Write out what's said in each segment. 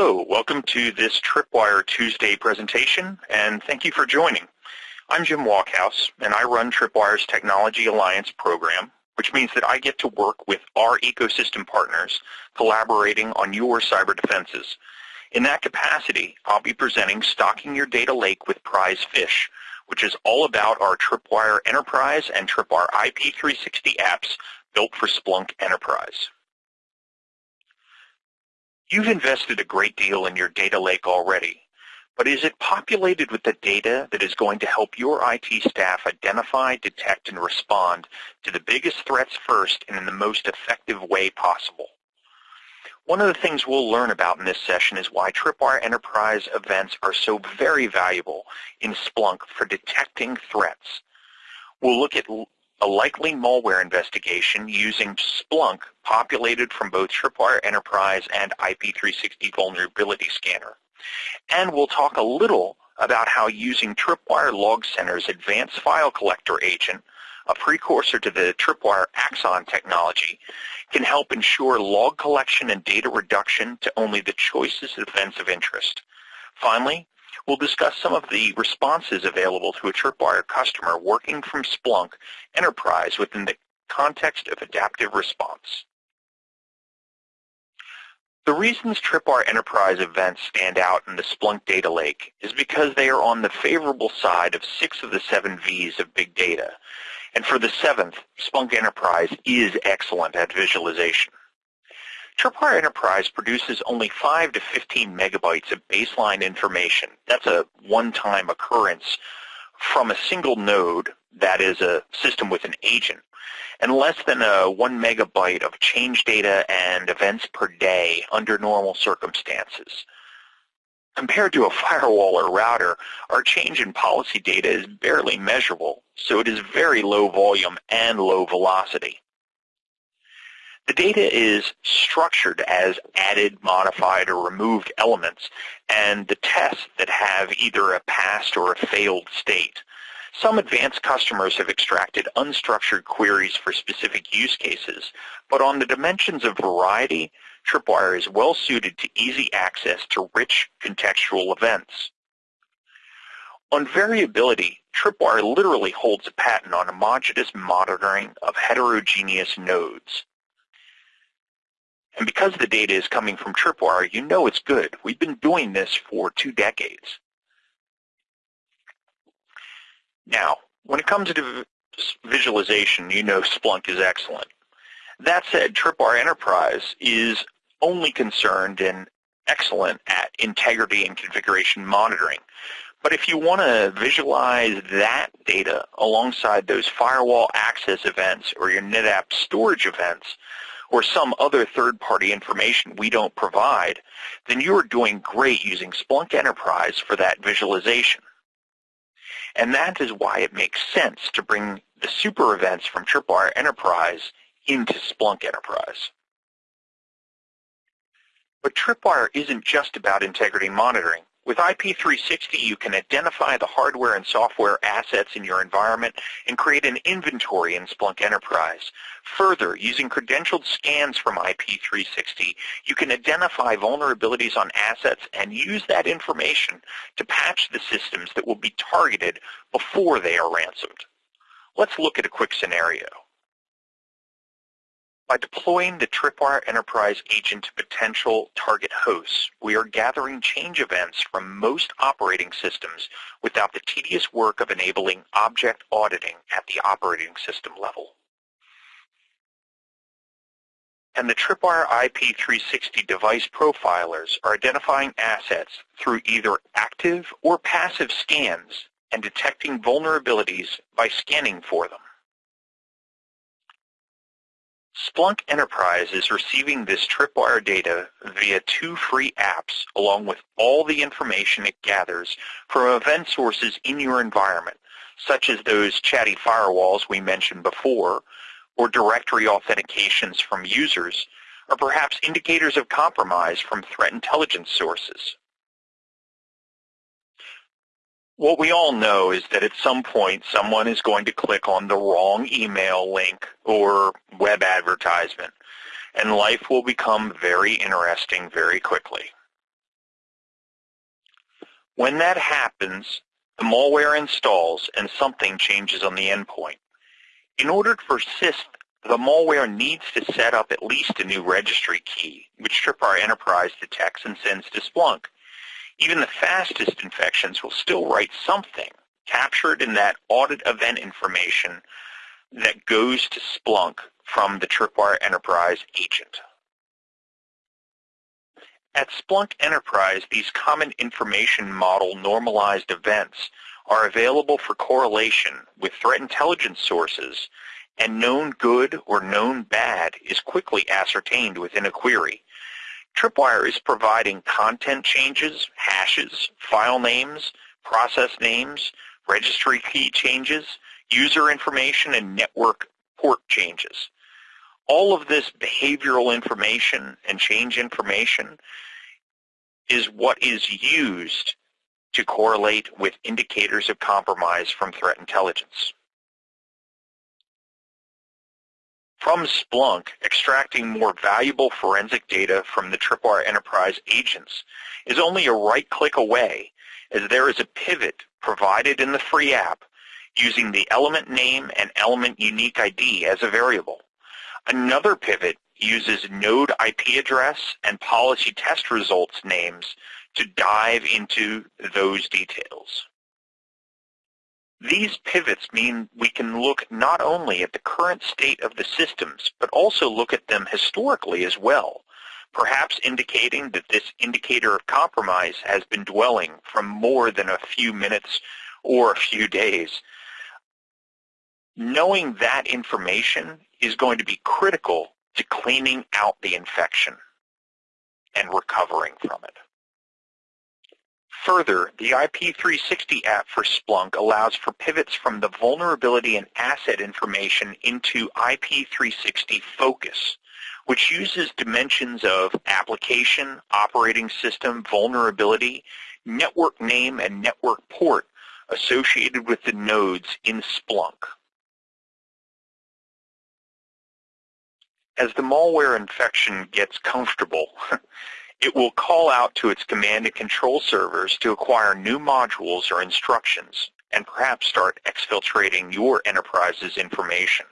Hello, welcome to this Tripwire Tuesday presentation, and thank you for joining. I'm Jim Wachhaus, and I run Tripwire's Technology Alliance program, which means that I get to work with our ecosystem partners collaborating on your cyber defenses. In that capacity, I'll be presenting Stocking Your Data Lake with Prize Fish, which is all about our Tripwire Enterprise and Tripwire IP360 apps built for Splunk Enterprise. You've invested a great deal in your data lake already, but is it populated with the data that is going to help your IT staff identify, detect, and respond to the biggest threats first and in the most effective way possible? One of the things we'll learn about in this session is why Tripwire Enterprise events are so very valuable in Splunk for detecting threats. We'll look at a likely malware investigation using Splunk populated from both Tripwire Enterprise and IP360 Vulnerability Scanner. And we'll talk a little about how using Tripwire Log Center's advanced file collector agent, a precursor to the Tripwire Axon technology, can help ensure log collection and data reduction to only the choicest events of interest. Finally, We'll discuss some of the responses available to a Tripwire customer working from Splunk Enterprise within the context of adaptive response. The reasons Tripwire Enterprise events stand out in the Splunk data lake is because they are on the favorable side of six of the seven V's of big data. And for the seventh, Splunk Enterprise is excellent at visualization. Tripwire Enterprise produces only 5 to 15 megabytes of baseline information. That's a one-time occurrence from a single node, that is a system with an agent, and less than a 1 megabyte of change data and events per day under normal circumstances. Compared to a firewall or router, our change in policy data is barely measurable, so it is very low volume and low velocity. The data is structured as added, modified, or removed elements, and the tests that have either a passed or a failed state. Some advanced customers have extracted unstructured queries for specific use cases, but on the dimensions of variety, Tripwire is well suited to easy access to rich contextual events. On variability, Tripwire literally holds a patent on homogeneous monitoring of heterogeneous nodes. And because the data is coming from Tripwire, you know it's good. We've been doing this for two decades. Now, when it comes to visualization, you know Splunk is excellent. That said, Tripwire Enterprise is only concerned and excellent at integrity and configuration monitoring. But if you want to visualize that data alongside those firewall access events or your NetApp storage events, or some other third-party information we don't provide, then you are doing great using Splunk Enterprise for that visualization. And that is why it makes sense to bring the super events from Tripwire Enterprise into Splunk Enterprise. But Tripwire isn't just about integrity monitoring. With IP360, you can identify the hardware and software assets in your environment and create an inventory in Splunk Enterprise. Further, using credentialed scans from IP360, you can identify vulnerabilities on assets and use that information to patch the systems that will be targeted before they are ransomed. Let's look at a quick scenario. By deploying the Tripwire Enterprise agent to potential target hosts, we are gathering change events from most operating systems without the tedious work of enabling object auditing at the operating system level. And the Tripwire IP360 device profilers are identifying assets through either active or passive scans and detecting vulnerabilities by scanning for them. Splunk Enterprise is receiving this Tripwire data via two free apps along with all the information it gathers from event sources in your environment, such as those chatty firewalls we mentioned before, or directory authentications from users, or perhaps indicators of compromise from threat intelligence sources. What we all know is that at some point someone is going to click on the wrong email link or web advertisement, and life will become very interesting very quickly. When that happens, the malware installs and something changes on the endpoint. In order to persist, the malware needs to set up at least a new registry key, which Tripwire Enterprise detects and sends to Splunk. Even the fastest infections will still write something captured in that audit event information that goes to Splunk from the Tripwire Enterprise agent. At Splunk Enterprise, these common information model normalized events are available for correlation with threat intelligence sources, and known good or known bad is quickly ascertained within a query. Tripwire is providing content changes, hashes, file names, process names, registry key changes, user information, and network port changes. All of this behavioral information and change information is what is used to correlate with indicators of compromise from threat intelligence. From Splunk, extracting more valuable forensic data from the Tripwire Enterprise agents is only a right-click away as there is a pivot provided in the free app using the element name and element unique ID as a variable. Another pivot uses node IP address and policy test results names to dive into those details. These pivots mean we can look not only at the current state of the systems, but also look at them historically as well, perhaps indicating that this indicator of compromise has been dwelling from more than a few minutes or a few days. Knowing that information is going to be critical to cleaning out the infection and recovering from it. Further, the IP360 app for Splunk allows for pivots from the vulnerability and asset information into IP360 Focus, which uses dimensions of application, operating system, vulnerability, network name, and network port associated with the nodes in Splunk. As the malware infection gets comfortable, it will call out to its command and control servers to acquire new modules or instructions and perhaps start exfiltrating your enterprise's information.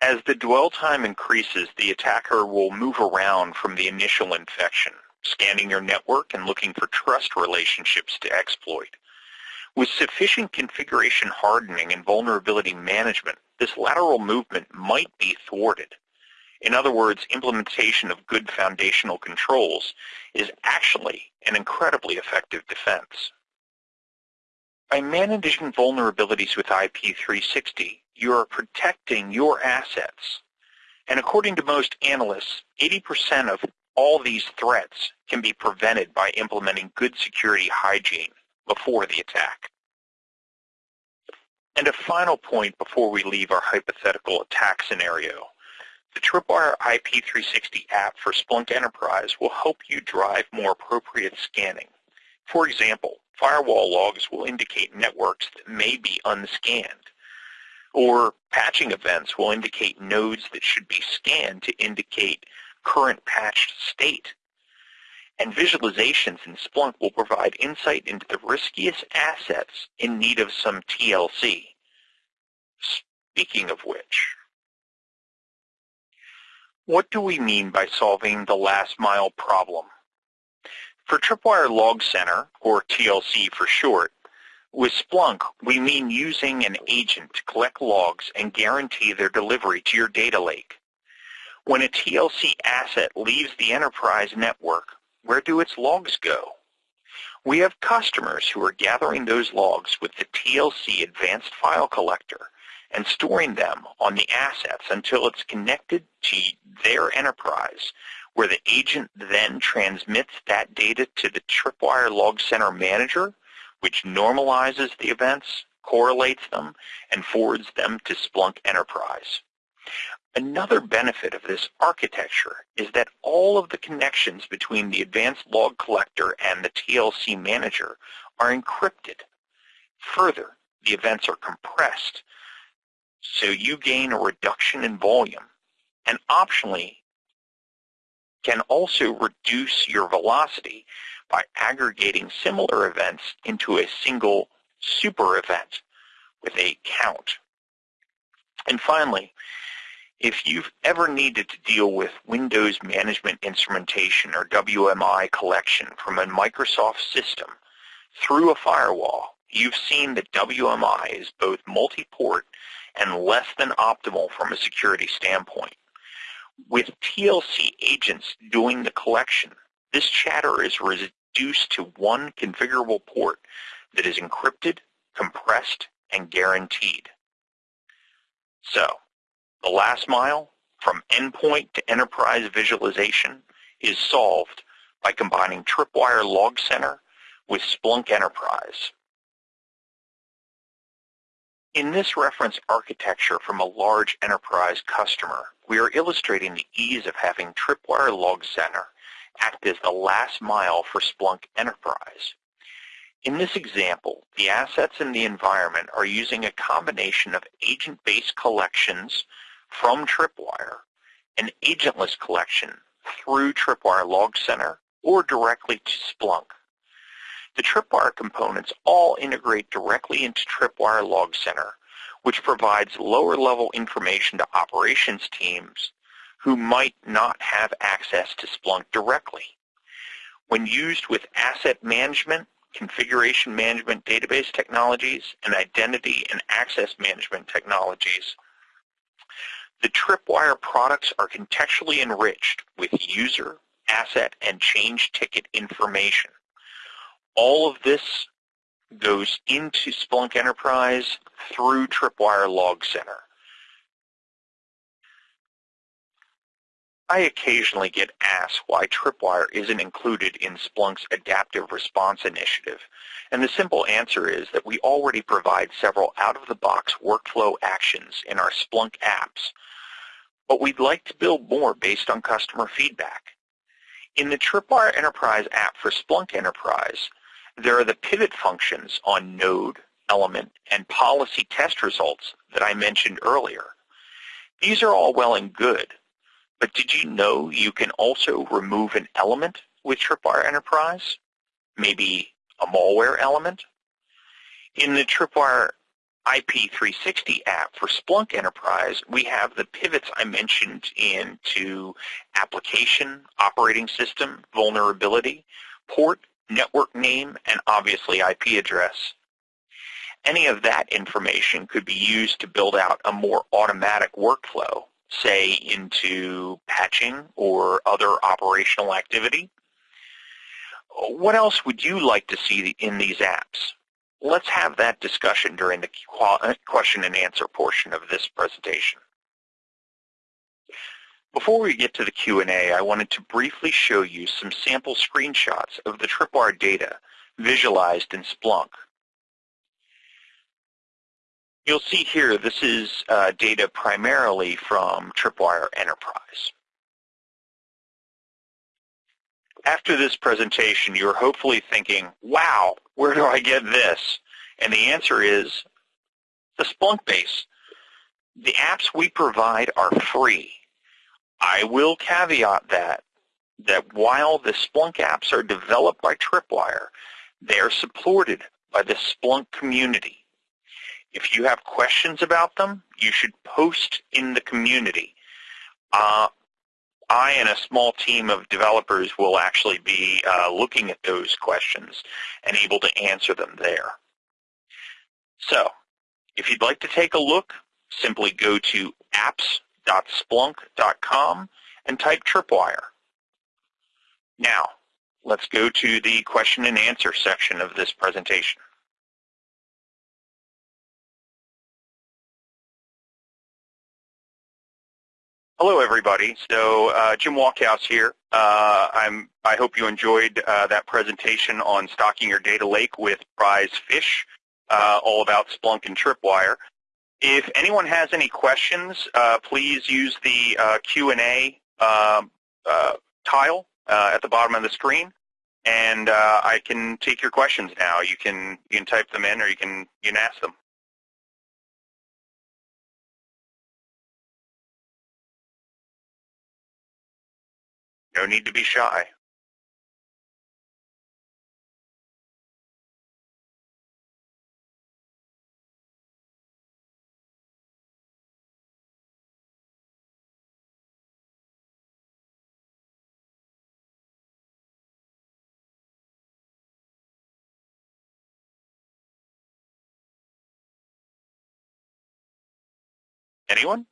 As the dwell time increases, the attacker will move around from the initial infection, scanning your network and looking for trust relationships to exploit. With sufficient configuration hardening and vulnerability management, this lateral movement might be thwarted. In other words, implementation of good foundational controls is actually an incredibly effective defense. By managing vulnerabilities with IP360, you are protecting your assets. And according to most analysts, 80% of all these threats can be prevented by implementing good security hygiene before the attack. And a final point before we leave our hypothetical attack scenario. The Tripwire IP360 app for Splunk Enterprise will help you drive more appropriate scanning. For example, firewall logs will indicate networks that may be unscanned, or patching events will indicate nodes that should be scanned to indicate current patched state and visualizations in Splunk will provide insight into the riskiest assets in need of some TLC. Speaking of which, what do we mean by solving the last mile problem? For Tripwire Log Center, or TLC for short, with Splunk, we mean using an agent to collect logs and guarantee their delivery to your data lake. When a TLC asset leaves the enterprise network, where do its logs go? We have customers who are gathering those logs with the TLC Advanced File Collector and storing them on the assets until it's connected to their enterprise, where the agent then transmits that data to the Tripwire Log Center manager, which normalizes the events, correlates them, and forwards them to Splunk Enterprise. Another benefit of this architecture is that all of the connections between the Advanced Log Collector and the TLC Manager are encrypted. Further, the events are compressed, so you gain a reduction in volume, and optionally can also reduce your velocity by aggregating similar events into a single super event with a count. And finally, if you've ever needed to deal with Windows Management Instrumentation or WMI collection from a Microsoft system through a firewall, you've seen that WMI is both multi-port and less than optimal from a security standpoint. With TLC agents doing the collection, this chatter is reduced to one configurable port that is encrypted, compressed, and guaranteed. So, the last mile from endpoint to enterprise visualization is solved by combining Tripwire Log Center with Splunk Enterprise. In this reference architecture from a large enterprise customer, we are illustrating the ease of having Tripwire Log Center act as the last mile for Splunk Enterprise. In this example, the assets in the environment are using a combination of agent-based collections from Tripwire and agentless collection through Tripwire Log Center or directly to Splunk. The Tripwire components all integrate directly into Tripwire Log Center, which provides lower-level information to operations teams who might not have access to Splunk directly. When used with asset management, configuration management database technologies, and identity and access management technologies, the Tripwire products are contextually enriched with user, asset, and change ticket information. All of this goes into Splunk Enterprise through Tripwire Log Center. I occasionally get asked why Tripwire isn't included in Splunk's Adaptive Response Initiative, and the simple answer is that we already provide several out-of-the-box workflow actions in our Splunk apps, but we'd like to build more based on customer feedback. In the Tripwire Enterprise app for Splunk Enterprise, there are the pivot functions on node, element, and policy test results that I mentioned earlier. These are all well and good, but did you know you can also remove an element with Tripwire Enterprise? Maybe a malware element? In the Tripwire IP360 app for Splunk Enterprise, we have the pivots I mentioned into application, operating system, vulnerability, port, network name, and obviously IP address. Any of that information could be used to build out a more automatic workflow, say into patching or other operational activity. What else would you like to see in these apps? Let's have that discussion during the question and answer portion of this presentation. Before we get to the Q&A, I wanted to briefly show you some sample screenshots of the Tripwire data visualized in Splunk. You'll see here this is uh, data primarily from Tripwire Enterprise. After this presentation, you're hopefully thinking, wow, where do I get this? And the answer is the Splunk base. The apps we provide are free. I will caveat that, that while the Splunk apps are developed by Tripwire, they are supported by the Splunk community. If you have questions about them, you should post in the community. Uh, I and a small team of developers will actually be uh, looking at those questions and able to answer them there. So, if you'd like to take a look, simply go to apps www.splunk.com and type Tripwire. Now, let's go to the question and answer section of this presentation. Hello, everybody. So uh, Jim Wachhaus here. Uh, I'm, I hope you enjoyed uh, that presentation on stocking your data lake with prize fish, uh, all about Splunk and Tripwire. If anyone has any questions, uh, please use the uh, Q&A um, uh, tile uh, at the bottom of the screen, and uh, I can take your questions now. You can you can type them in, or you can you can ask them. No need to be shy. Anyone?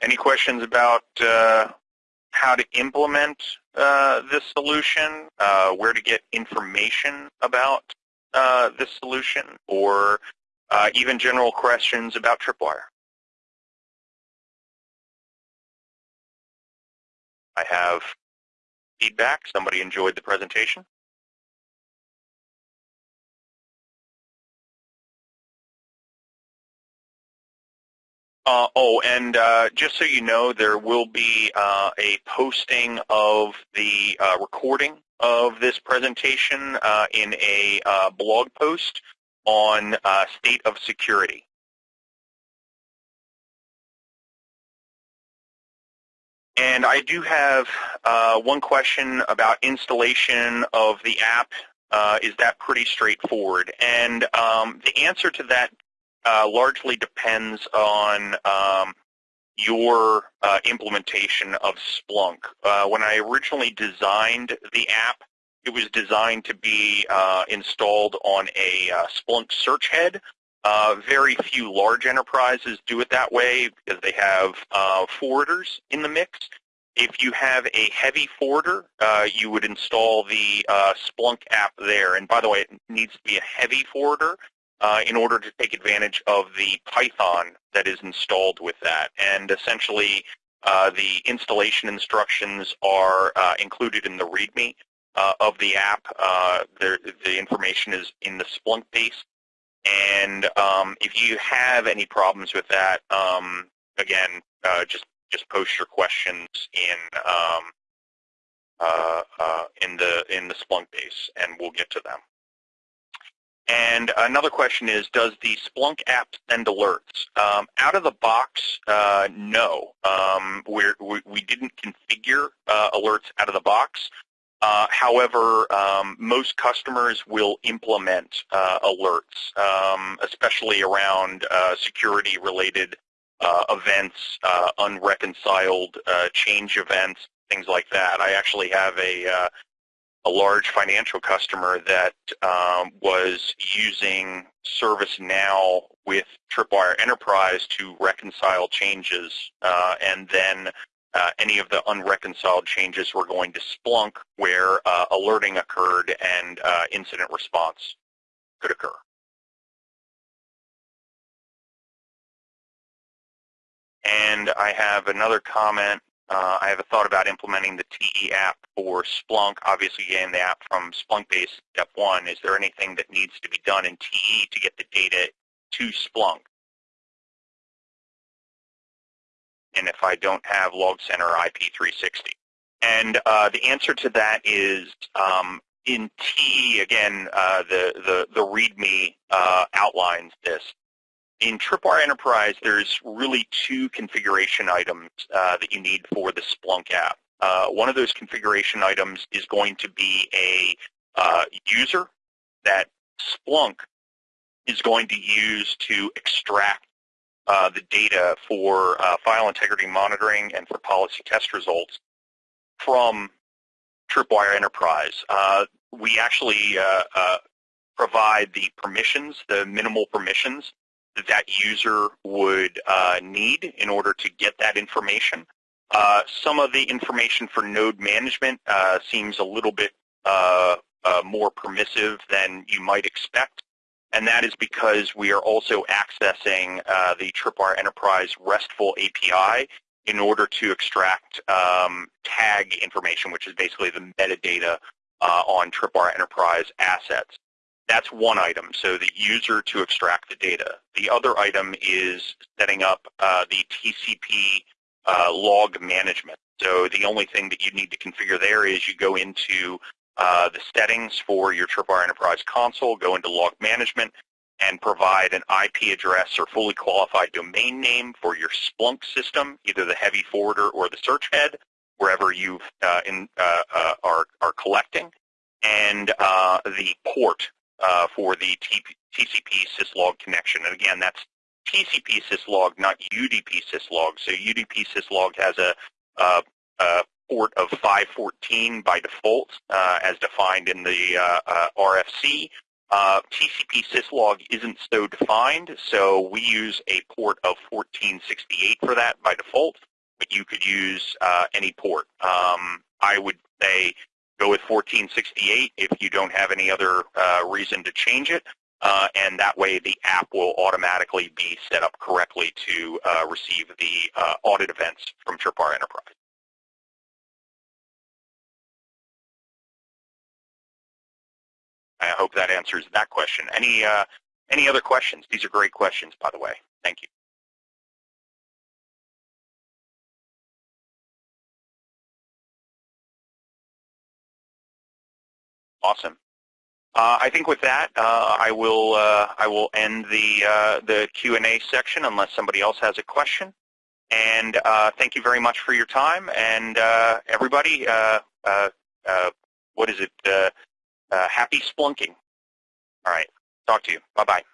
Any questions about uh, how to implement uh, this solution, uh, where to get information about uh, this solution, or uh, even general questions about Tripwire? I have feedback. Somebody enjoyed the presentation. Uh, oh, and uh, just so you know, there will be uh, a posting of the uh, recording of this presentation uh, in a uh, blog post on state of security. And I do have one question about installation of the app. is that pretty straightforward? And um, the answer to that uh, largely depends on um, your uh, implementation of Splunk. Uh, when I originally designed the app, it was designed to be uh, installed on a uh, Splunk search head. Very few large enterprises do it that way because they have forwarders in the mix. If you have a heavy forwarder, you would install the Splunk app there. And by the way, it needs to be a heavy forwarder in order to take advantage of the Python that is installed with that. And essentially, uh, the installation instructions are uh, included in the README uh, of the app. Uh, the, the, information is in the Splunk base. And um, if you have any problems with that, um, again, uh, just just post your questions in um, in the in the Splunk base, and we'll get to them. And another question is, does the Splunk app send alerts? Um, out of the box, uh, no. Um, we we didn't configure uh, alerts out of the box. Uh, however, um, most customers will implement uh, alerts, um, especially around uh, security-related uh, events, unreconciled change events, things like that. I actually have a a large financial customer that um, was using ServiceNow with Tripwire Enterprise to reconcile changes, uh, and then uh, any of the unreconciled changes were going to Splunk where uh, alerting occurred and uh, incident response could occur. And I have another comment uh, I have a thought about implementing the TE app for Splunk, obviously getting the app from Splunk base step one. Is there anything that needs to be done in TE to get the data to Splunk? And if I don't have Log Center IP360. And uh, the answer to that is um, in TE, again, uh, the, the, the README uh, outlines this in Tripwire Enterprise, there's really two configuration items uh, that you need for the Splunk app. Uh, one of those configuration items is going to be a uh, user that Splunk is going to use to extract uh, the data for uh, file integrity monitoring and for policy test results from Tripwire Enterprise. Uh, we actually provide the permissions, the minimal permissions that that user would uh, need in order to get that information. Uh, some of the information for node management uh, seems a little bit uh, uh, more permissive than you might expect, and that is because we are also accessing uh, the Tripwire Enterprise RESTful API in order to extract um, tag information, which is basically the metadata on Tripwire Enterprise assets. That's one item, so the user to extract the data. The other item is setting up uh, the TCP uh, log management. So the only thing that you need to configure there is you go into uh, the settings for your Tripwire Enterprise console, go into log management, and provide an IP address or fully qualified domain name for your Splunk system, either the heavy forwarder or the search head, wherever you uh, uh, uh, are, are collecting, and the port uh, for the TCP syslog connection. And again, that's TCP syslog, not UDP syslog. So UDP syslog has a, a, port of 514 by default, uh, as defined in the uh, uh RFC. Uh, TCP syslog isn't so defined, so we use a port of 1468 for that by default, but you could use any port. Um, I would say go with 1468 if you don't have any other uh, reason to change it, uh, and that way the app will automatically be set up correctly to uh, receive the uh, audit events from Tripwire Enterprise. I hope that answers that question. Any, uh, any other questions? These are great questions, by the way. Thank you. Awesome. Uh, I think with that, uh, I will uh, I will end the uh, the Q and A section unless somebody else has a question. And uh, thank you very much for your time. And uh, everybody, what is it? happy splunking. All right. Talk to you. Bye bye.